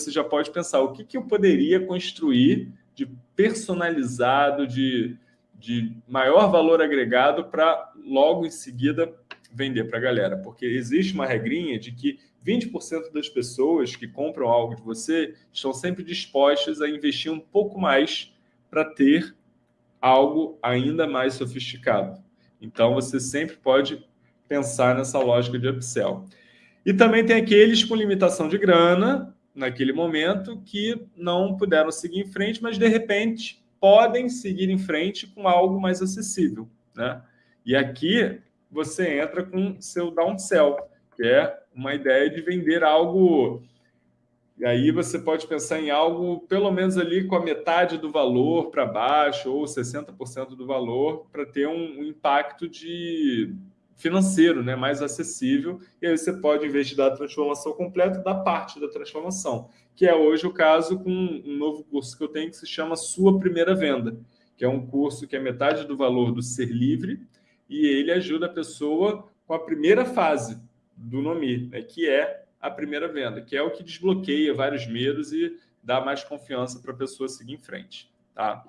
você já pode pensar o que, que eu poderia construir de personalizado, de, de maior valor agregado para logo em seguida vender para a galera. Porque existe uma regrinha de que 20% das pessoas que compram algo de você estão sempre dispostas a investir um pouco mais para ter algo ainda mais sofisticado. Então, você sempre pode pensar nessa lógica de upsell. E também tem aqueles com limitação de grana, naquele momento, que não puderam seguir em frente, mas, de repente, podem seguir em frente com algo mais acessível. Né? E aqui você entra com seu downsell, que é uma ideia de vender algo... E aí você pode pensar em algo pelo menos ali com a metade do valor para baixo ou 60% do valor para ter um, um impacto de financeiro, né, mais acessível, e aí você pode, em vez de dar a transformação completa, dar parte da transformação, que é hoje o caso com um novo curso que eu tenho que se chama Sua Primeira Venda, que é um curso que é metade do valor do Ser Livre, e ele ajuda a pessoa com a primeira fase do Nomi, né, que é a primeira venda, que é o que desbloqueia vários medos e dá mais confiança para a pessoa seguir em frente. Tá?